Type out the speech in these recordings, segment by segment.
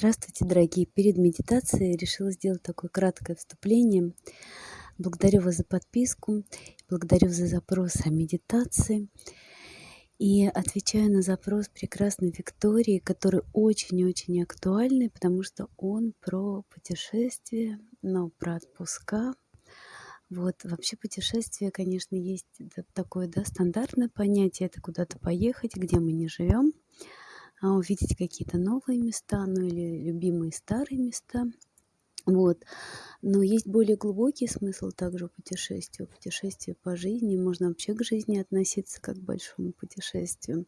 Здравствуйте, дорогие! Перед медитацией решила сделать такое краткое вступление. Благодарю вас за подписку, благодарю за запрос о медитации. И отвечаю на запрос прекрасной Виктории, который очень-очень актуальный, потому что он про путешествие, но про отпуска. Вот, вообще путешествие, конечно, есть такое, да, стандартное понятие, это куда-то поехать, где мы не живем увидеть какие-то новые места, ну или любимые старые места. Вот. Но есть более глубокий смысл также у путешествия. Путешествие по жизни. Можно вообще к жизни относиться как к большому путешествию.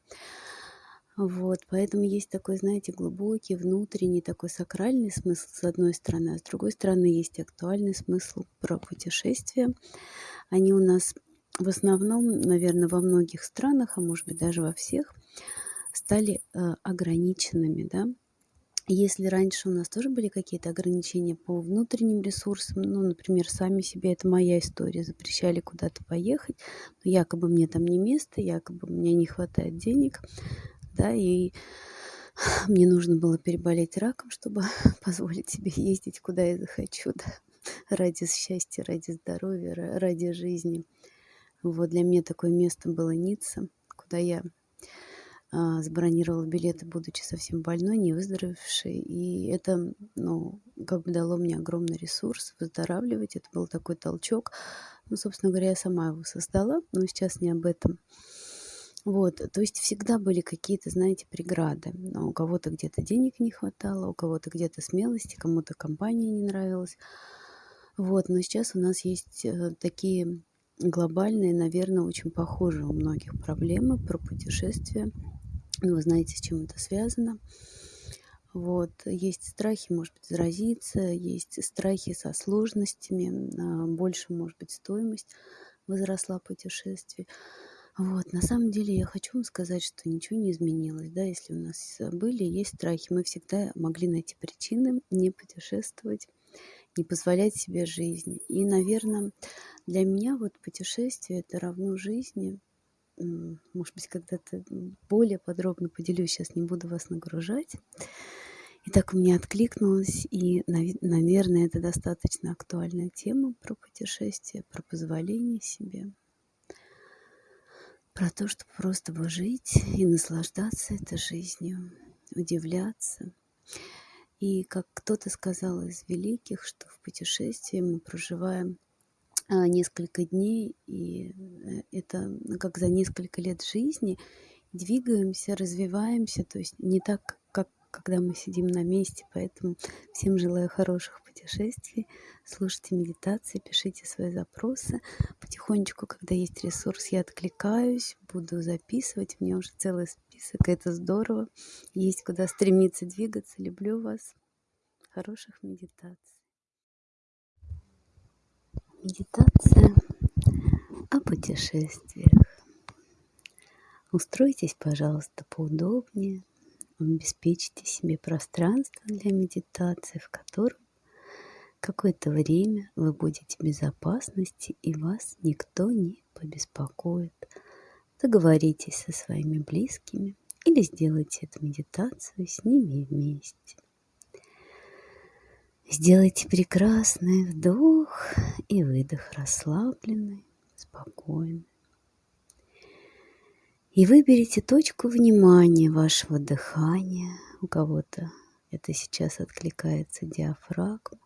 Вот, поэтому есть такой, знаете, глубокий, внутренний, такой сакральный смысл с одной стороны, а с другой стороны есть актуальный смысл про путешествия. Они у нас в основном, наверное, во многих странах, а может быть даже во всех, стали э, ограниченными, да. Если раньше у нас тоже были какие-то ограничения по внутренним ресурсам, ну, например, сами себе, это моя история, запрещали куда-то поехать, но якобы мне там не место, якобы мне не хватает денег, да, и мне нужно было переболеть раком, чтобы позволить себе ездить, куда я захочу, да, ради счастья, ради здоровья, ради жизни. Вот для меня такое место было Ницца, куда я забронировала билеты, будучи совсем больной, не выздоровевшей. И это, ну, как бы дало мне огромный ресурс выздоравливать. Это был такой толчок. Ну, собственно говоря, я сама его создала, но сейчас не об этом. Вот, то есть всегда были какие-то, знаете, преграды. Но у кого-то где-то денег не хватало, у кого-то где-то смелости, кому-то компания не нравилась. Вот, но сейчас у нас есть э, такие глобальные, наверное, очень похожие у многих проблемы про путешествия ну, вы знаете, с чем это связано. Вот. Есть страхи, может быть, заразиться, есть страхи со сложностями, а, больше, может быть, стоимость возросла путешествий. Вот, на самом деле я хочу вам сказать, что ничего не изменилось, да, если у нас были, есть страхи, мы всегда могли найти причины не путешествовать, не позволять себе жизни. И, наверное, для меня вот путешествие это равно жизни, может быть, когда-то более подробно поделюсь, сейчас не буду вас нагружать. И так у меня откликнулось, и, наверное, это достаточно актуальная тема про путешествие, про позволение себе, про то, чтобы просто жить и наслаждаться этой жизнью, удивляться. И как кто-то сказал из великих, что в путешествии мы проживаем несколько дней, и э, это ну, как за несколько лет жизни двигаемся, развиваемся, то есть не так, как когда мы сидим на месте, поэтому всем желаю хороших путешествий, слушайте медитации, пишите свои запросы. Потихонечку, когда есть ресурс, я откликаюсь, буду записывать, у меня уже целый список, это здорово, есть куда стремиться двигаться, люблю вас, хороших медитаций. Медитация о путешествиях. Устройтесь, пожалуйста, поудобнее. Обеспечьте себе пространство для медитации, в котором какое-то время вы будете в безопасности и вас никто не побеспокоит. Договоритесь со своими близкими или сделайте эту медитацию с ними вместе. Сделайте прекрасный вдох и выдох расслабленный, спокойный. И выберите точку внимания вашего дыхания. У кого-то это сейчас откликается диафрагма.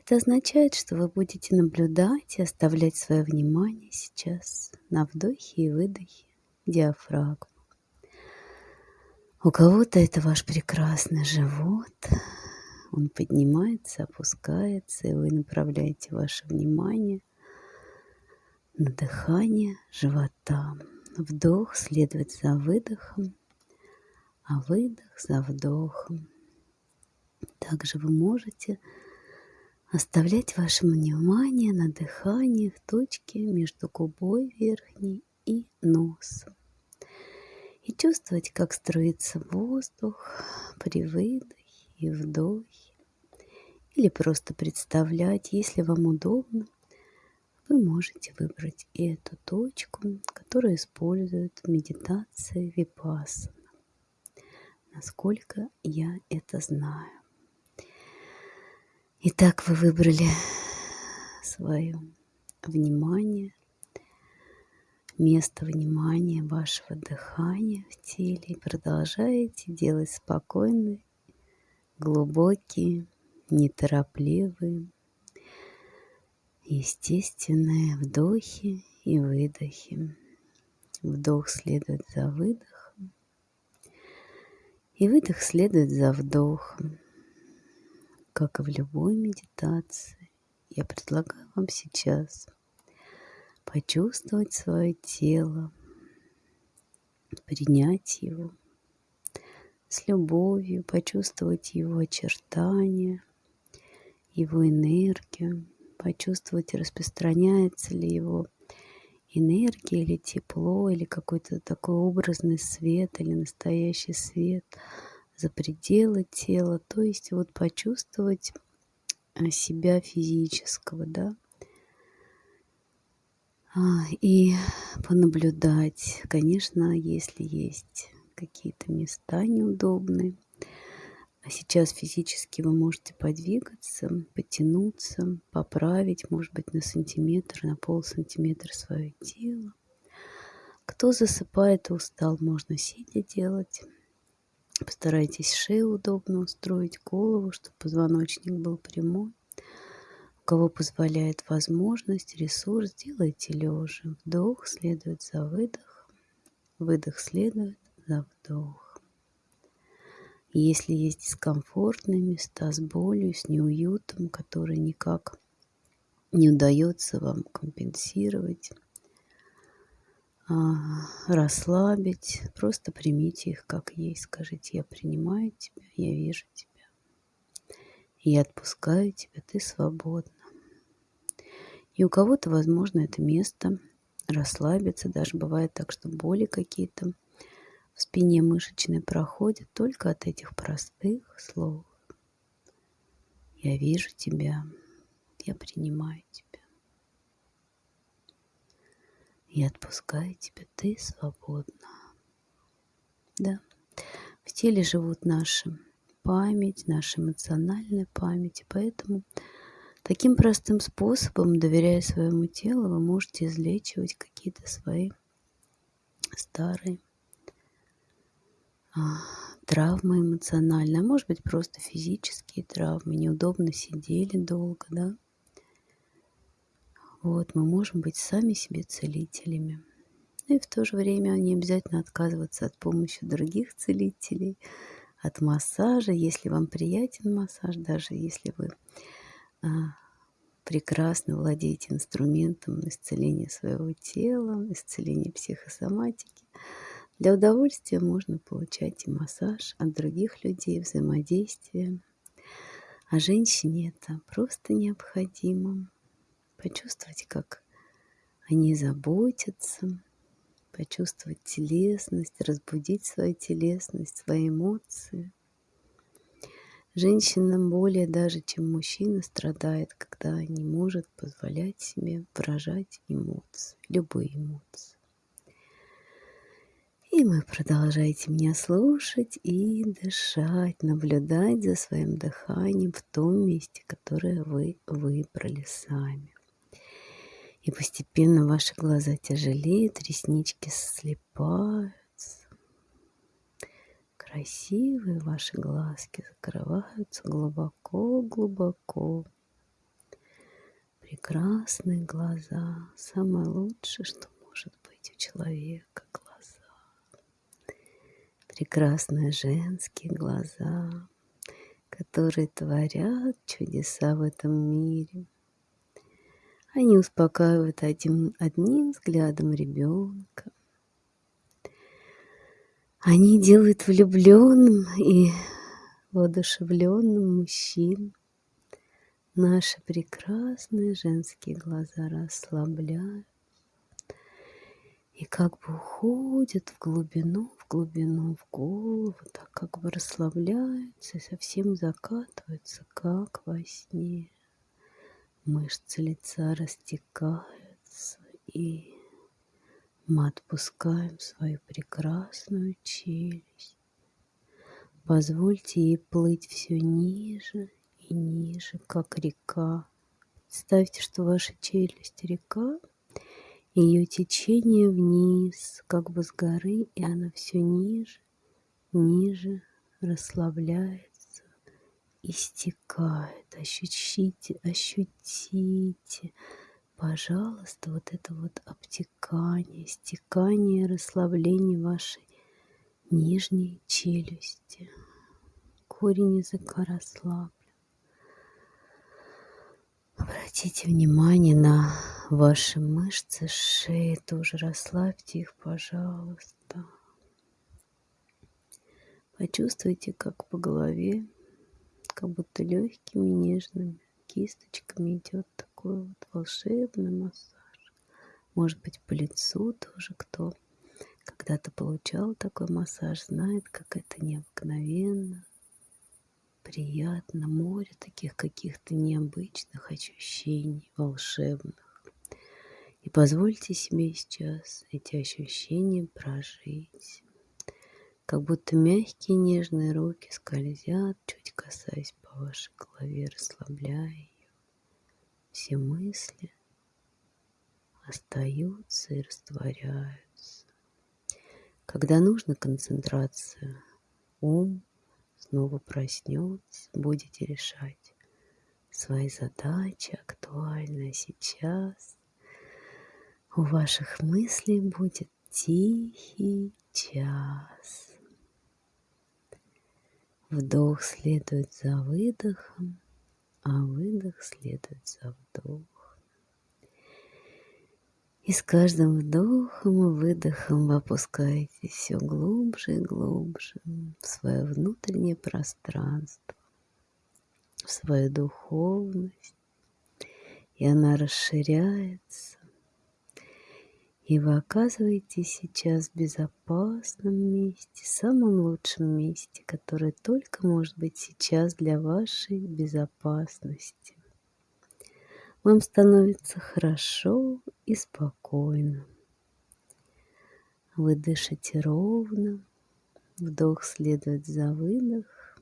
Это означает, что вы будете наблюдать и оставлять свое внимание сейчас на вдохе и выдохе диафрагмы. У кого-то это ваш прекрасный живот, он поднимается, опускается, и вы направляете ваше внимание на дыхание живота. Вдох следует за выдохом, а выдох за вдохом. Также вы можете оставлять ваше внимание на дыхании в точке между губой верхней и носом. И чувствовать, как струится воздух при выдохе и вдохе, или просто представлять, если вам удобно, вы можете выбрать эту точку, которую используют в медитации випассана. насколько я это знаю. Итак, вы выбрали свое внимание, место внимания вашего дыхания в теле и продолжаете делать спокойные, глубокие, неторопливые, естественные вдохи и выдохи. Вдох следует за выдохом, и выдох следует за вдохом. Как и в любой медитации, я предлагаю вам сейчас почувствовать свое тело, принять его с любовью, почувствовать его очертания, его энергию, почувствовать, распространяется ли его энергия или тепло, или какой-то такой образный свет, или настоящий свет за пределы тела. То есть вот почувствовать э, себя физического, да, а, и понаблюдать. Конечно, если есть какие-то места неудобные, а сейчас физически вы можете подвигаться, потянуться, поправить, может быть, на сантиметр, на пол сантиметра свое тело. Кто засыпает и устал, можно сидя делать. Постарайтесь шею удобно устроить, голову, чтобы позвоночник был прямой. У кого позволяет возможность, ресурс, делайте лежа. Вдох следует за выдохом, выдох следует за вдохом. Если есть дискомфортные места с болью, с неуютом, которые никак не удается вам компенсировать, а, расслабить, просто примите их как есть. Скажите, я принимаю тебя, я вижу тебя. Я отпускаю тебя, ты свободна. И у кого-то, возможно, это место расслабиться. Даже бывает так, что боли какие-то в спине мышечной проходит только от этих простых слов. Я вижу тебя, я принимаю тебя. Я отпускаю тебя, ты свободна. Да, в теле живут наши память, наша эмоциональная память, и поэтому таким простым способом, доверяя своему телу, вы можете излечивать какие-то свои старые травмы эмоциональные, а может быть просто физические травмы, неудобно сидели долго, да. Вот, мы можем быть сами себе целителями. Ну и в то же время не обязательно отказываться от помощи других целителей, от массажа, если вам приятен массаж, даже если вы а, прекрасно владеете инструментом исцеления своего тела, исцеления психосоматики. Для удовольствия можно получать и массаж от других людей, взаимодействие. А женщине это просто необходимо. Почувствовать, как они заботятся, почувствовать телесность, разбудить свою телесность, свои эмоции. Женщина более даже, чем мужчина, страдает, когда не может позволять себе выражать эмоции, любые эмоции. И вы продолжаете меня слушать и дышать, наблюдать за своим дыханием в том месте, которое вы выбрали сами. И постепенно ваши глаза тяжелеют, реснички слепаются. Красивые ваши глазки закрываются глубоко-глубоко. Прекрасные глаза. Самое лучшее, что может быть у человека прекрасные женские глаза, которые творят чудеса в этом мире. Они успокаивают одним, одним взглядом ребенка. Они делают влюбленным и воодушевленным мужчин. Наши прекрасные женские глаза расслабляют как бы уходят в глубину, в глубину, в голову, так как бы расслабляются и совсем закатываются, как во сне. Мышцы лица растекаются, и мы отпускаем свою прекрасную челюсть. Позвольте ей плыть все ниже и ниже, как река. Представьте, что ваша челюсть река, ее течение вниз, как бы с горы, и она все ниже, ниже расслабляется, истекает. Ощутите, ощутите, пожалуйста, вот это вот обтекание, стекание, расслабление вашей нижней челюсти. Корень языка расслаблен. Обратите внимание на ваши мышцы шеи, тоже расслабьте их, пожалуйста. Почувствуйте, как по голове, как будто легкими нежными кисточками идет такой вот волшебный массаж. Может быть, по лицу тоже кто когда-то получал такой массаж, знает, как это необыкновенно, приятно. Море таких каких-то необычных ощущений, волшебных. И позвольте себе сейчас эти ощущения прожить. Как будто мягкие нежные руки скользят, чуть касаясь по вашей голове, расслабляя ее. Все мысли остаются и растворяются. Когда нужна концентрация, ум снова проснется, будете решать свои задачи актуальные сейчас. У ваших мыслей будет тихий час. Вдох следует за выдохом, а выдох следует за вдохом. И с каждым вдохом и выдохом вы опускаетесь все глубже и глубже в свое внутреннее пространство, в свою духовность. И она расширяется. И вы оказываетесь сейчас в безопасном месте, самом лучшем месте, которое только может быть сейчас для вашей безопасности вам становится хорошо и спокойно. Вы дышите ровно, вдох следует за выдох,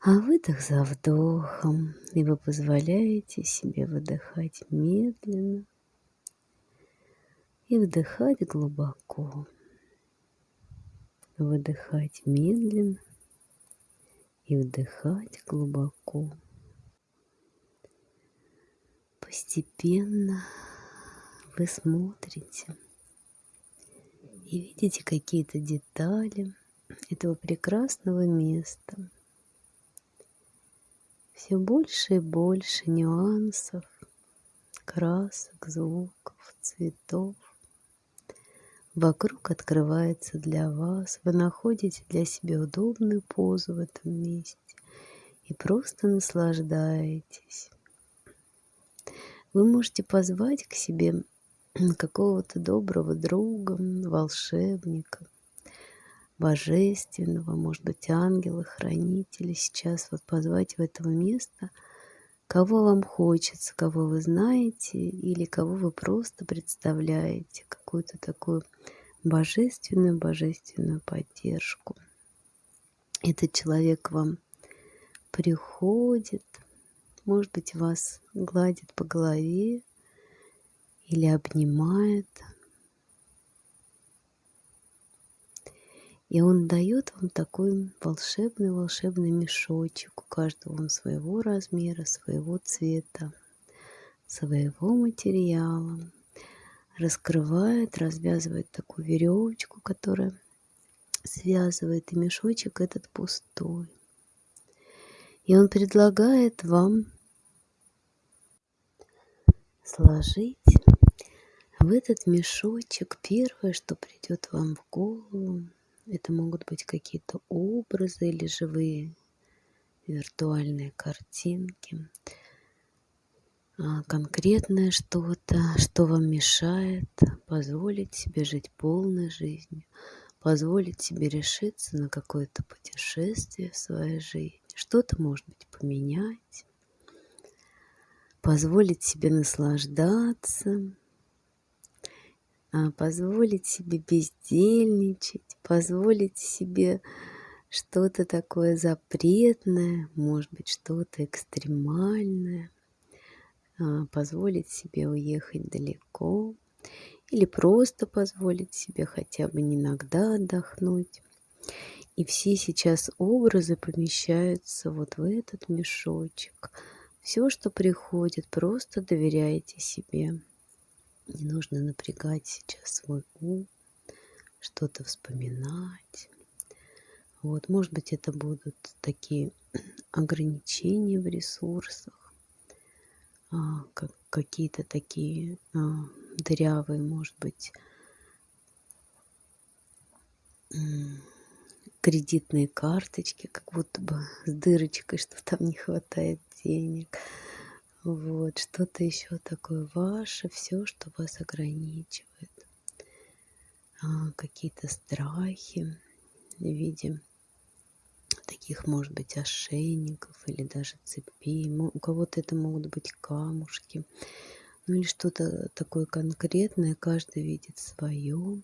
а выдох за вдохом, и вы позволяете себе выдыхать медленно и вдыхать глубоко. Выдыхать медленно и вдыхать глубоко. Постепенно вы смотрите и видите какие-то детали этого прекрасного места. Все больше и больше нюансов, красок, звуков, цветов. Вокруг открывается для вас. Вы находите для себя удобную позу в этом месте и просто наслаждаетесь. Вы можете позвать к себе какого-то доброго друга, волшебника, божественного, может быть, ангела, хранителя. Сейчас вот позвать в это место, кого вам хочется, кого вы знаете или кого вы просто представляете, какую-то такую божественную, божественную поддержку. Этот человек вам приходит, может быть, вас гладит по голове или обнимает. И он дает вам такой волшебный-волшебный мешочек. У каждого он своего размера, своего цвета, своего материала. Раскрывает, развязывает такую веревочку, которая связывает, и мешочек этот пустой. И он предлагает вам сложить в этот мешочек первое, что придет вам в голову. Это могут быть какие-то образы или живые виртуальные картинки. А, конкретное что-то, что вам мешает позволить себе жить полной жизнью, позволить себе решиться на какое-то путешествие в своей жизни что-то, может быть, поменять, позволить себе наслаждаться, позволить себе бездельничать, позволить себе что-то такое запретное, может быть, что-то экстремальное, а, позволить себе уехать далеко или просто позволить себе хотя бы иногда отдохнуть. И все сейчас образы помещаются вот в этот мешочек. Все, что приходит, просто доверяйте себе. Не нужно напрягать сейчас свой ум, что-то вспоминать. Вот, может быть, это будут такие ограничения в ресурсах, а, как, какие-то такие а, дырявые, может быть, кредитные карточки, как будто бы с дырочкой, что там не хватает денег. Вот, что-то еще такое ваше, все, что вас ограничивает. А, какие-то страхи в виде таких, может быть, ошейников или даже цепей. У кого-то это могут быть камушки. Ну или что-то такое конкретное, каждый видит свое.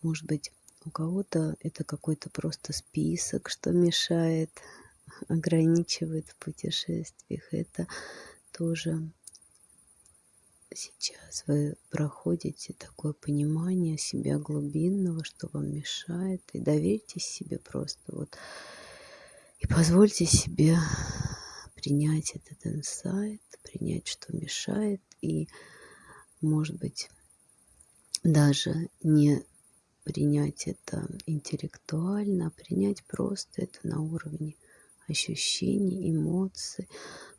Может быть, у кого-то это какой-то просто список, что мешает, ограничивает в путешествиях. Это тоже сейчас вы проходите такое понимание себя глубинного, что вам мешает, и доверьтесь себе просто вот. И позвольте себе принять этот инсайт, принять, что мешает, и, может быть, даже не принять это интеллектуально, а принять просто это на уровне ощущений, эмоций.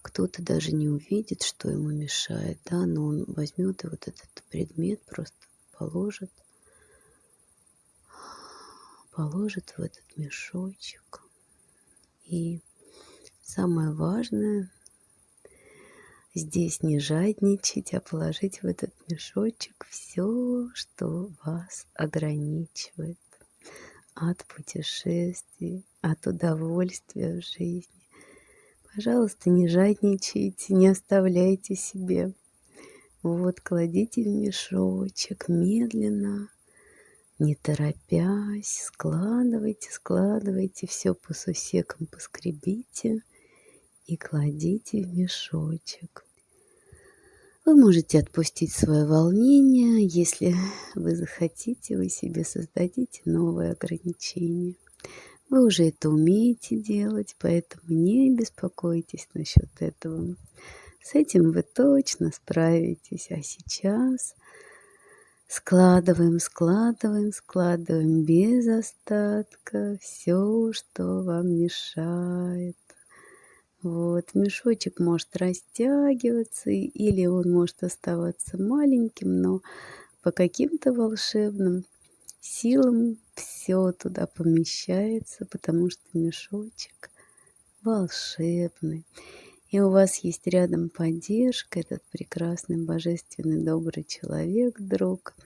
Кто-то даже не увидит, что ему мешает, да, но он возьмет и вот этот предмет просто положит, положит в этот мешочек. И самое важное здесь не жадничать, а положить в этот мешочек все, что вас ограничивает от путешествий, от удовольствия в жизни. Пожалуйста, не жадничайте, не оставляйте себе. Вот, кладите в мешочек медленно, не торопясь, складывайте, складывайте, все по сусекам поскребите – и кладите в мешочек. Вы можете отпустить свое волнение, если вы захотите, вы себе создадите новые ограничения. Вы уже это умеете делать, поэтому не беспокойтесь насчет этого. С этим вы точно справитесь. А сейчас складываем, складываем, складываем без остатка все, что вам мешает. Вот, мешочек может растягиваться, или он может оставаться маленьким, но по каким-то волшебным силам все туда помещается, потому что мешочек волшебный. И у вас есть рядом поддержка, этот прекрасный, божественный, добрый человек, друг –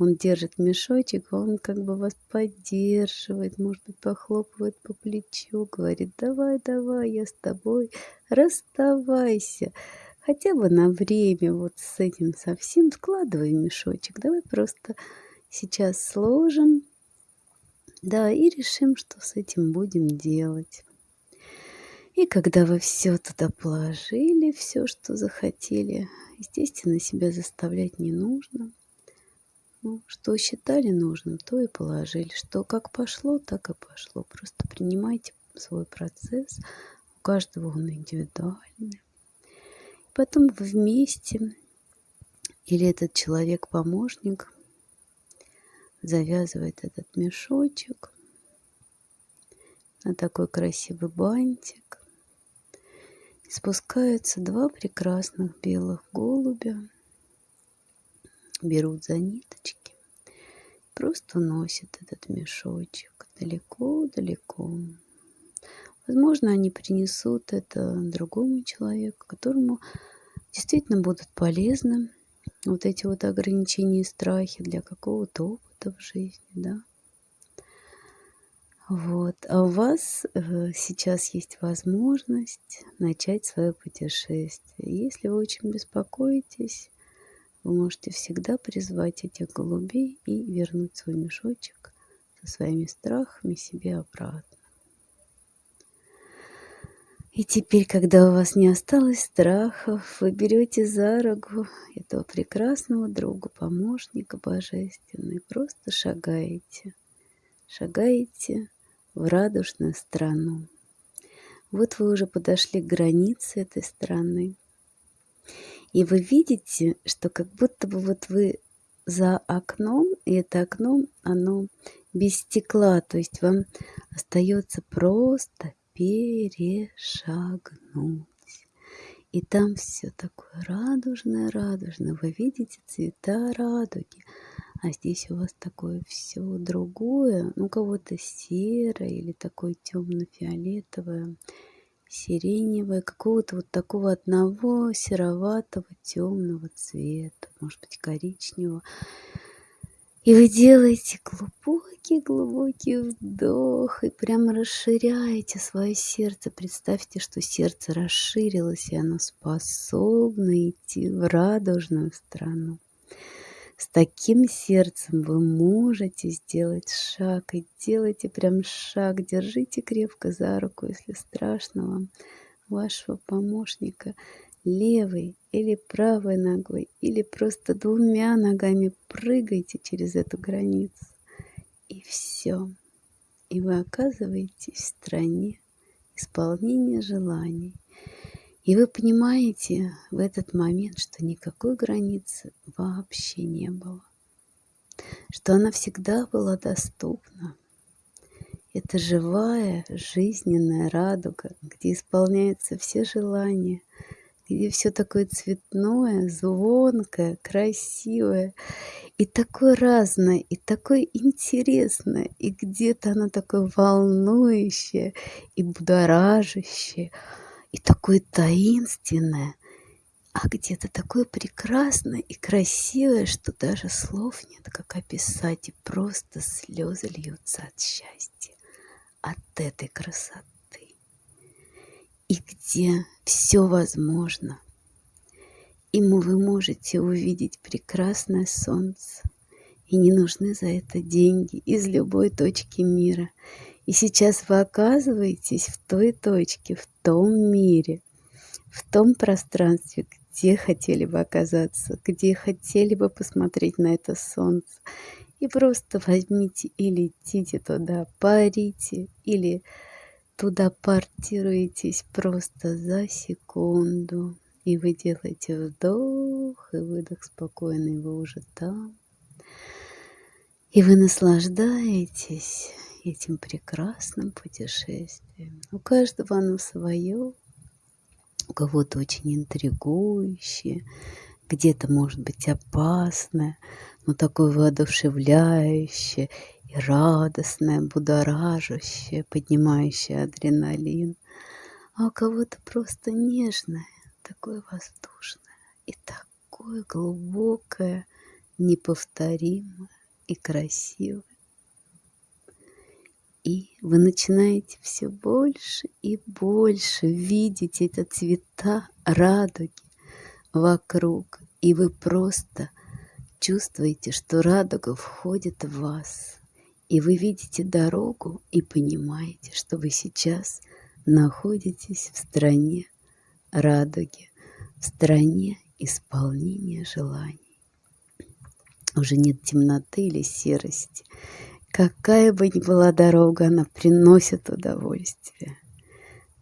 он держит мешочек, он как бы вас поддерживает, может быть, похлопывает по плечу, говорит, давай, давай, я с тобой, расставайся. Хотя бы на время вот с этим совсем складывай мешочек. Давай просто сейчас сложим, да, и решим, что с этим будем делать. И когда вы все туда положили, все, что захотели, естественно, себя заставлять не нужно. Ну, что считали нужным, то и положили. Что как пошло, так и пошло. Просто принимайте свой процесс. У каждого он индивидуальный. Потом вы вместе или этот человек-помощник завязывает этот мешочек на такой красивый бантик. И спускаются два прекрасных белых голубя берут за ниточки, просто носят этот мешочек далеко-далеко. Возможно, они принесут это другому человеку, которому действительно будут полезны вот эти вот ограничения и страхи для какого-то опыта в жизни, да. Вот. А у вас э, сейчас есть возможность начать свое путешествие. Если вы очень беспокоитесь, вы можете всегда призвать этих голубей и вернуть свой мешочек со своими страхами себе обратно. И теперь, когда у вас не осталось страхов, вы берете за руку этого прекрасного друга, помощника божественного, и просто шагаете. Шагаете в радужную страну. Вот вы уже подошли к границе этой страны. И вы видите, что как будто бы вот вы за окном, и это окно, оно без стекла, то есть вам остается просто перешагнуть. И там все такое радужное, радужное. Вы видите цвета радуги. А здесь у вас такое все другое. Ну, кого-то серое или такое темно-фиолетовое, сиреневое, какого-то вот такого одного сероватого темного цвета, может быть, коричневого. И вы делаете глубокий-глубокий вдох и прямо расширяете свое сердце. Представьте, что сердце расширилось, и оно способно идти в радужную страну. С таким сердцем вы можете сделать шаг. И делайте прям шаг. Держите крепко за руку, если страшно вам, вашего помощника левой или правой ногой, или просто двумя ногами прыгайте через эту границу. И все. И вы оказываетесь в стране исполнения желаний. И вы понимаете в этот момент, что никакой границы вообще не было. Что она всегда была доступна. Это живая, жизненная радуга, где исполняются все желания, где все такое цветное, звонкое, красивое, и такое разное, и такое интересное, и где-то оно такое волнующее и будоражащее, и такое таинственное, а где-то такое прекрасное и красивое, что даже слов нет, как описать, и просто слезы льются от счастья, от этой красоты и где все возможно. И вы можете увидеть прекрасное солнце. И не нужны за это деньги из любой точки мира. И сейчас вы оказываетесь в той точке, в том мире, в том пространстве, где хотели бы оказаться, где хотели бы посмотреть на это солнце. И просто возьмите и летите туда, парите или туда портируетесь просто за секунду. И вы делаете вдох и выдох спокойный, вы уже там. И вы наслаждаетесь этим прекрасным путешествием. У каждого оно свое, у кого-то очень интригующее, где-то может быть опасное, но такое воодушевляющее и радостное, будоражащее, поднимающее адреналин, а у кого-то просто нежное, такое воздушное и такое глубокое, неповторимое и красивое. И вы начинаете все больше и больше видеть эти цвета радуги вокруг, и вы просто чувствуете, что радуга входит в вас. И вы видите дорогу и понимаете, что вы сейчас находитесь в стране радуги, в стране исполнения желаний. Уже нет темноты или серости. Какая бы ни была дорога, она приносит удовольствие.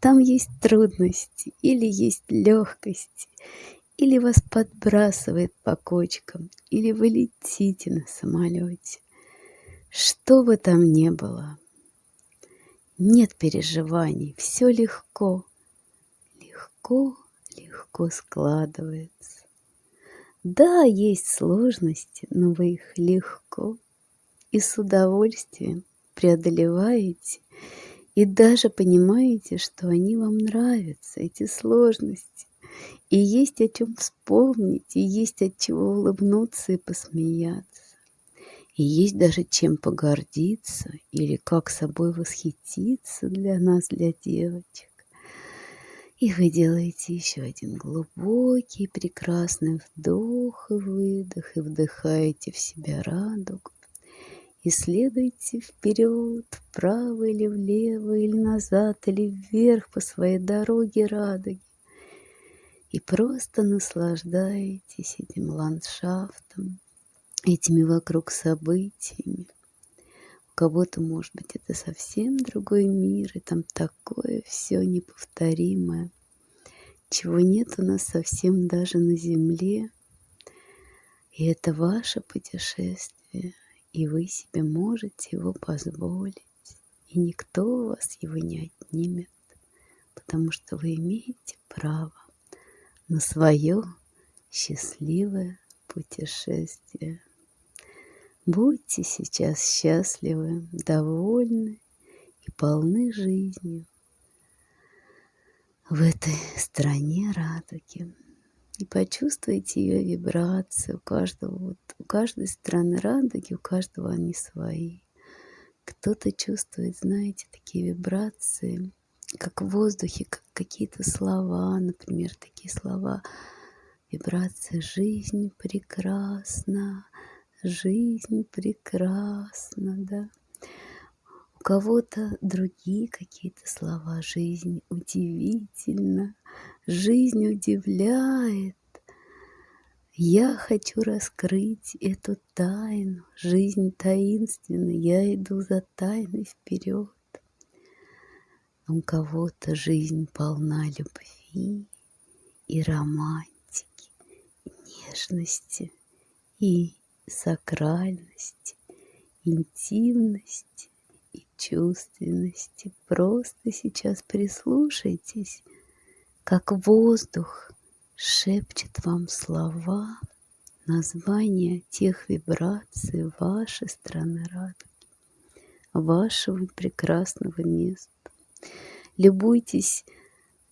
Там есть трудности или есть легкости, или вас подбрасывает по кочкам, или вы летите на самолете. Что бы там ни было, нет переживаний, все легко, легко, легко складывается. Да, есть сложности, но вы их легко и с удовольствием преодолеваете и даже понимаете, что они вам нравятся, эти сложности. И есть о чем вспомнить, и есть от чего улыбнуться и посмеяться. И есть даже чем погордиться или как собой восхититься для нас, для девочек. И вы делаете еще один глубокий, прекрасный вдох и выдох, и вдыхаете в себя радугу. И следуйте вперед, вправо или влево, или назад, или вверх по своей дороге радуги. И просто наслаждайтесь этим ландшафтом, этими вокруг событиями. У кого-то, может быть, это совсем другой мир, и там такое все неповторимое, чего нет у нас совсем даже на земле. И это ваше путешествие, и вы себе можете его позволить, и никто у вас его не отнимет, потому что вы имеете право на свое счастливое путешествие. Будьте сейчас счастливы, довольны и полны жизнью в этой стране радуги. И почувствуйте ее вибрации. У каждого, вот, у каждой страны радуги, у каждого они свои. Кто-то чувствует, знаете, такие вибрации, как в воздухе, как какие-то слова, например, такие слова. Вибрация «Жизнь прекрасна», жизнь прекрасна, да. У кого-то другие какие-то слова. Жизнь удивительна, жизнь удивляет. Я хочу раскрыть эту тайну. Жизнь таинственна, я иду за тайной вперед. У кого-то жизнь полна любви и романтики, нежности, и сакральности, интимности и чувственности. Просто сейчас прислушайтесь, как воздух шепчет вам слова, названия тех вибраций вашей страны радуги, вашего прекрасного места. Любуйтесь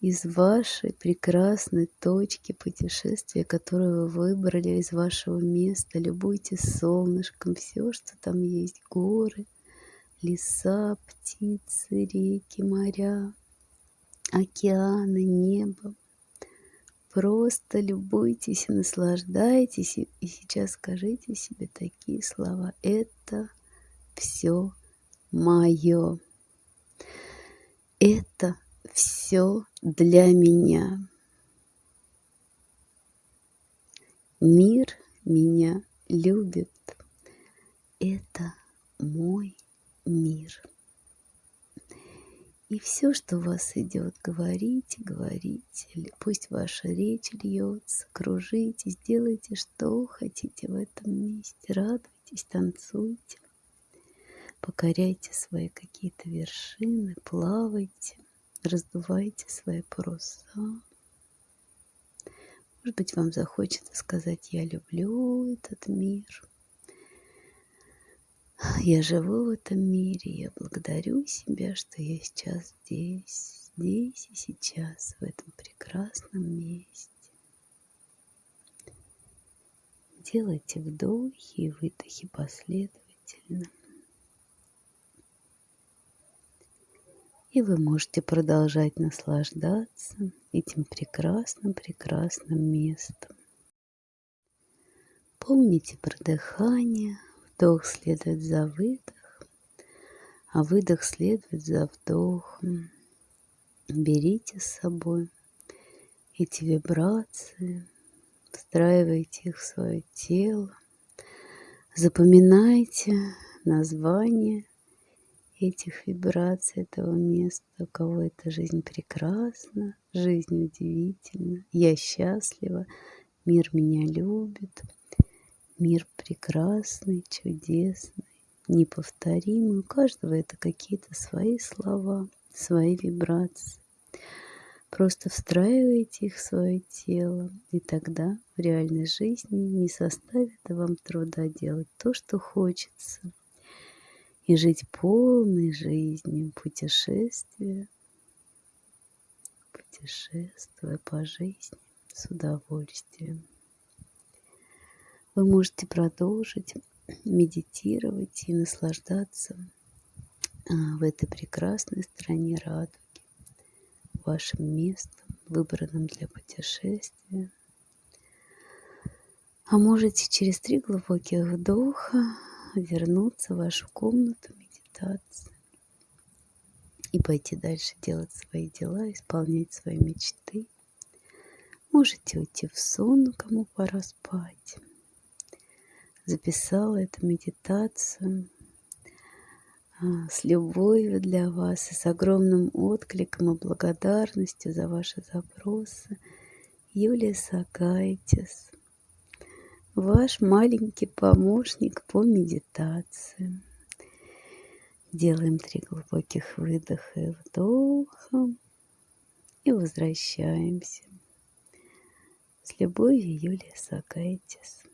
из вашей прекрасной точки путешествия, которую вы выбрали из вашего места. Любуйтесь солнышком, все, что там есть, горы, леса, птицы, реки, моря, океаны, небо. Просто любуйтесь и наслаждайтесь. И сейчас скажите себе такие слова. Это все мое. Это все для меня. Мир меня любит. Это мой мир. И все, что у вас идет, говорите, говорите. Пусть ваша речь льется, кружите, сделайте, что хотите в этом месте. Радуйтесь, танцуйте. Покоряйте свои какие-то вершины, плавайте, раздувайте свои паруса. Может быть, вам захочется сказать «Я люблю этот мир». Я живу в этом мире, я благодарю себя, что я сейчас здесь, здесь и сейчас, в этом прекрасном месте. Делайте вдохи и выдохи последовательно. И вы можете продолжать наслаждаться этим прекрасным, прекрасным местом. Помните про дыхание. Вдох следует за выдох, а выдох следует за вдохом. Берите с собой эти вибрации, встраивайте их в свое тело, запоминайте название этих вибраций этого места, у кого эта жизнь прекрасна, жизнь удивительна, я счастлива, мир меня любит, мир прекрасный, чудесный, неповторимый. У каждого это какие-то свои слова, свои вибрации. Просто встраивайте их в свое тело, и тогда в реальной жизни не составит вам труда делать то, что хочется – и жить полной жизнью, путешествия, путешествуя по жизни с удовольствием. Вы можете продолжить медитировать и наслаждаться а, в этой прекрасной стране радуги, вашим местом, выбранным для путешествия. А можете через три глубоких вдоха вернуться в вашу комнату медитации и пойти дальше делать свои дела, исполнять свои мечты. Можете уйти в сон, кому пора спать. Записала эту медитацию а, с любовью для вас и с огромным откликом и благодарностью за ваши запросы. Юлия Сакайтис, ваш маленький помощник по медитации. Делаем три глубоких выдоха и вдоха. И возвращаемся. С любовью, Юлия Сакайтис.